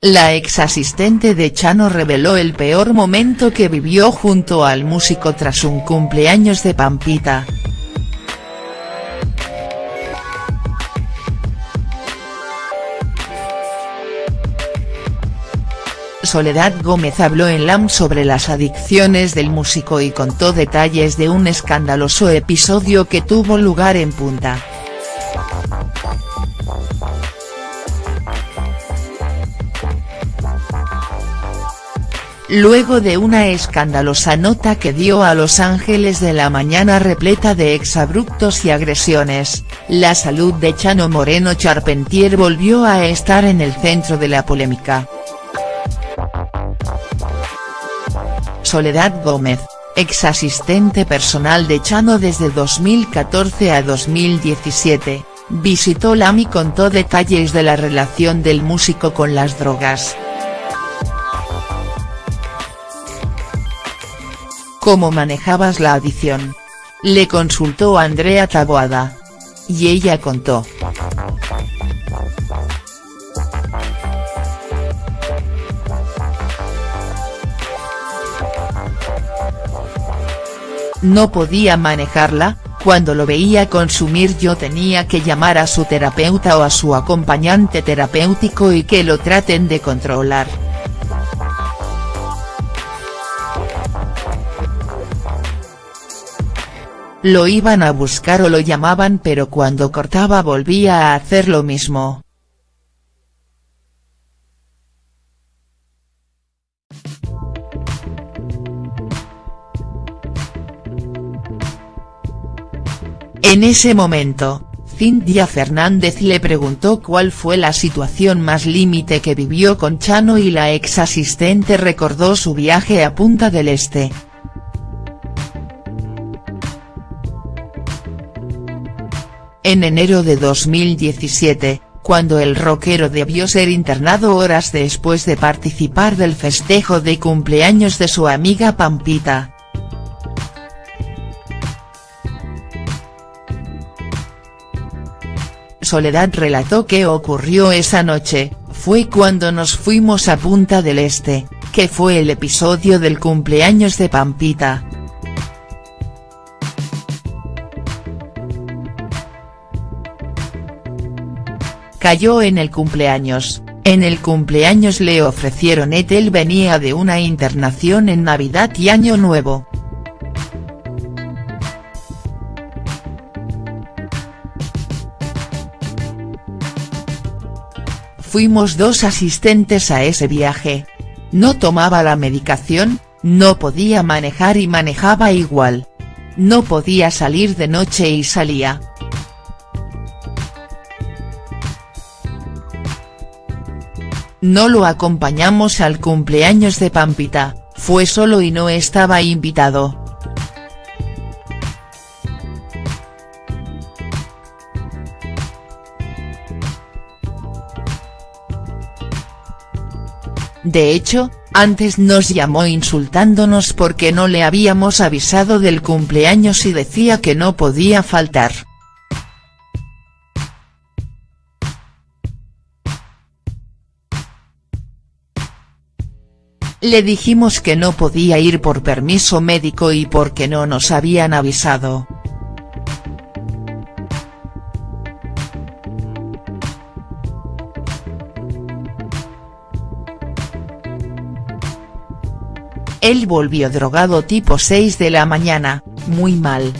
La ex asistente de Chano reveló el peor momento que vivió junto al músico tras un cumpleaños de Pampita. Soledad Gómez habló en LAM sobre las adicciones del músico y contó detalles de un escandaloso episodio que tuvo lugar en Punta. Luego de una escandalosa nota que dio a Los Ángeles de la mañana repleta de exabruptos y agresiones, la salud de Chano Moreno Charpentier volvió a estar en el centro de la polémica. Soledad Gómez, ex asistente personal de Chano desde 2014 a 2017, visitó LAM y contó detalles de la relación del músico con las drogas. ¿Cómo manejabas la adicción? Le consultó Andrea Taboada. Y ella contó. no podía manejarla, cuando lo veía consumir yo tenía que llamar a su terapeuta o a su acompañante terapéutico y que lo traten de controlar. Lo iban a buscar o lo llamaban pero cuando cortaba volvía a hacer lo mismo. En ese momento, Cintia Fernández le preguntó cuál fue la situación más límite que vivió con Chano y la ex asistente recordó su viaje a Punta del Este. En enero de 2017, cuando el rockero debió ser internado horas después de participar del festejo de cumpleaños de su amiga Pampita. Soledad relató qué ocurrió esa noche, fue cuando nos fuimos a Punta del Este, que fue el episodio del cumpleaños de Pampita. Cayó en el cumpleaños, en el cumpleaños le ofrecieron et él venía de una internación en Navidad y Año Nuevo. Fuimos dos asistentes a ese viaje. No tomaba la medicación, no podía manejar y manejaba igual. No podía salir de noche y salía. No lo acompañamos al cumpleaños de Pampita, fue solo y no estaba invitado. De hecho, antes nos llamó insultándonos porque no le habíamos avisado del cumpleaños y decía que no podía faltar. Le dijimos que no podía ir por permiso médico y porque no nos habían avisado. Él volvió drogado tipo 6 de la mañana, muy mal.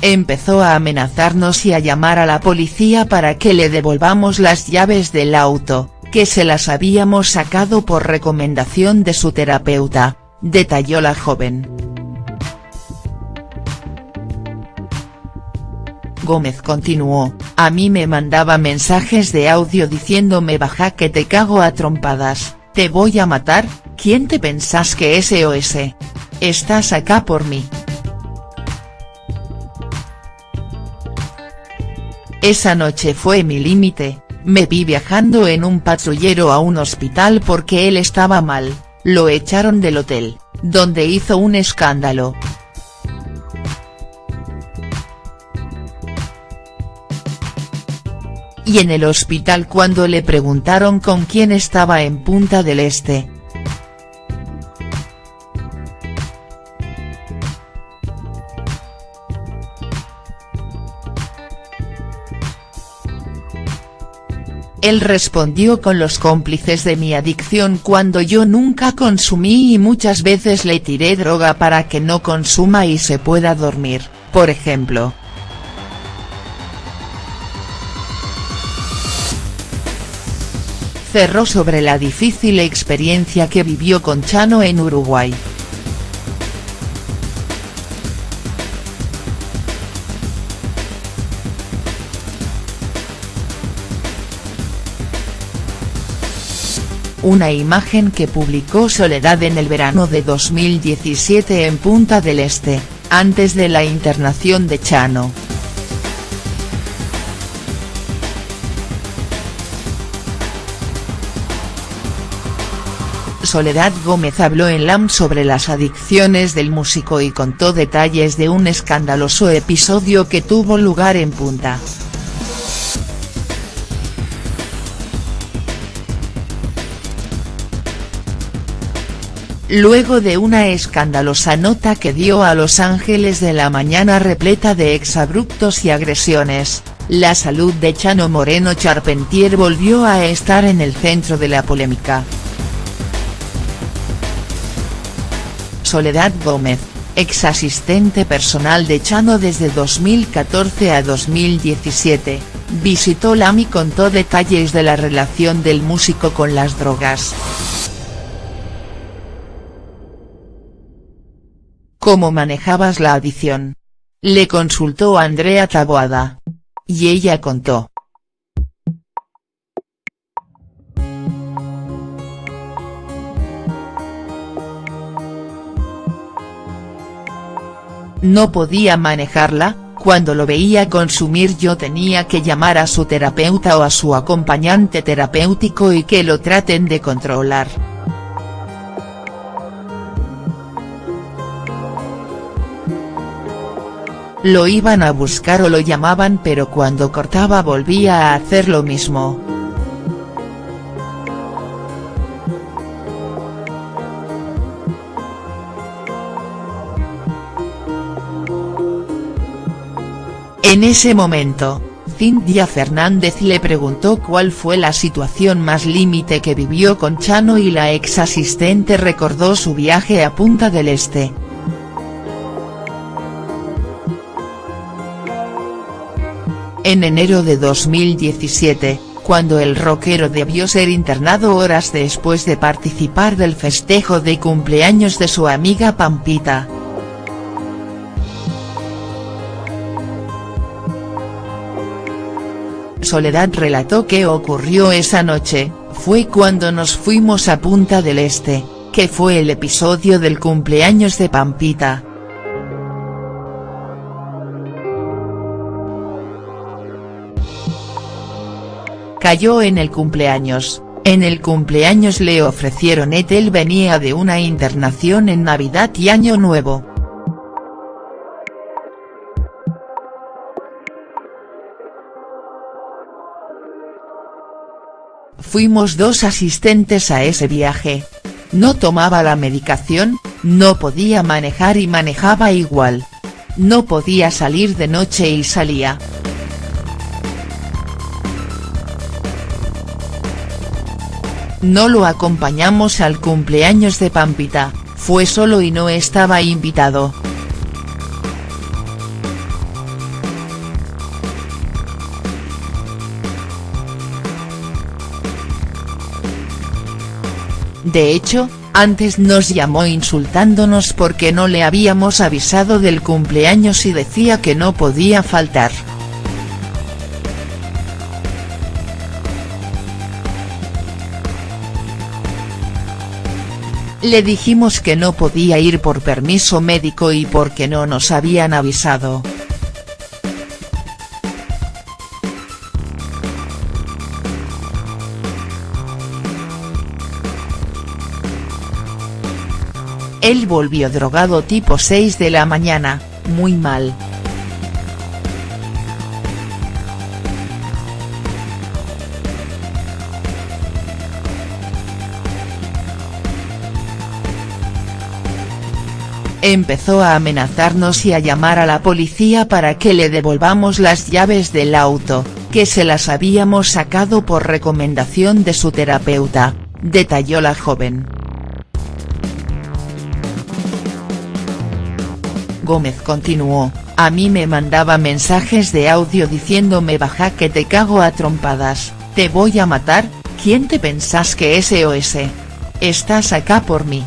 Empezó a amenazarnos y a llamar a la policía para que le devolvamos las llaves del auto, que se las habíamos sacado por recomendación de su terapeuta, detalló la joven. Gómez continuó, a mí me mandaba mensajes de audio diciéndome baja que te cago a trompadas, te voy a matar, ¿quién te pensás que es ese? Estás acá por mí. Esa noche fue mi límite, me vi viajando en un patrullero a un hospital porque él estaba mal, lo echaron del hotel, donde hizo un escándalo. Y en el hospital cuando le preguntaron con quién estaba en Punta del Este, Él respondió con los cómplices de mi adicción cuando yo nunca consumí y muchas veces le tiré droga para que no consuma y se pueda dormir, por ejemplo. Cerró sobre la difícil experiencia que vivió con Chano en Uruguay. Una imagen que publicó Soledad en el verano de 2017 en Punta del Este, antes de la internación de Chano. Soledad Gómez habló en LAM sobre las adicciones del músico y contó detalles de un escandaloso episodio que tuvo lugar en Punta. Luego de una escandalosa nota que dio a Los Ángeles de la Mañana repleta de exabruptos y agresiones, la salud de Chano Moreno Charpentier volvió a estar en el centro de la polémica. Soledad Gómez, ex asistente personal de Chano desde 2014 a 2017, visitó LAM y contó detalles de la relación del músico con las drogas. ¿Cómo manejabas la adicción? Le consultó Andrea Taboada. Y ella contó. No podía manejarla, cuando lo veía consumir yo tenía que llamar a su terapeuta o a su acompañante terapéutico y que lo traten de controlar. Lo iban a buscar o lo llamaban pero cuando cortaba volvía a hacer lo mismo. En ese momento, Cintia Fernández le preguntó cuál fue la situación más límite que vivió con Chano y la ex asistente recordó su viaje a Punta del Este. En enero de 2017, cuando el rockero debió ser internado horas después de participar del festejo de cumpleaños de su amiga Pampita. Soledad relató qué ocurrió esa noche, fue cuando nos fuimos a Punta del Este, que fue el episodio del cumpleaños de Pampita. Cayó en el cumpleaños, en el cumpleaños le ofrecieron et él venía de una internación en Navidad y Año Nuevo. Fuimos dos asistentes a ese viaje. No tomaba la medicación, no podía manejar y manejaba igual. No podía salir de noche y salía. No lo acompañamos al cumpleaños de Pampita, fue solo y no estaba invitado. De hecho, antes nos llamó insultándonos porque no le habíamos avisado del cumpleaños y decía que no podía faltar. Le dijimos que no podía ir por permiso médico y porque no nos habían avisado. Él volvió drogado tipo 6 de la mañana, muy mal. Empezó a amenazarnos y a llamar a la policía para que le devolvamos las llaves del auto, que se las habíamos sacado por recomendación de su terapeuta, detalló la joven. Gómez continuó, a mí me mandaba mensajes de audio diciéndome baja que te cago a trompadas, te voy a matar, ¿quién te pensás que es OS? Estás acá por mí.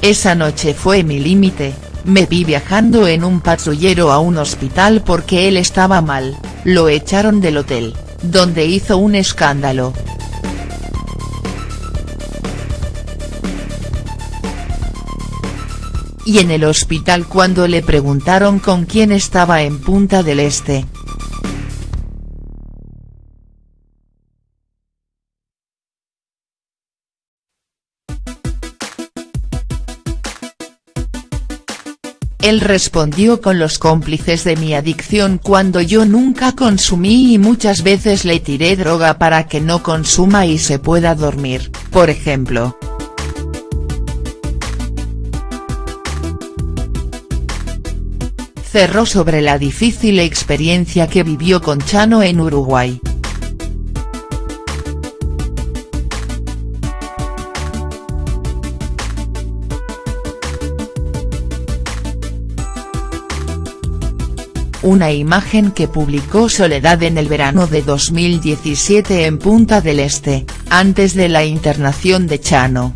Esa noche fue mi límite, me vi viajando en un patrullero a un hospital porque él estaba mal, lo echaron del hotel, donde hizo un escándalo. Y en el hospital cuando le preguntaron con quién estaba en Punta del Este, Él respondió con los cómplices de mi adicción cuando yo nunca consumí y muchas veces le tiré droga para que no consuma y se pueda dormir, por ejemplo. Cerró sobre la difícil experiencia que vivió con Chano en Uruguay. Una imagen que publicó Soledad en el verano de 2017 en Punta del Este, antes de la internación de Chano.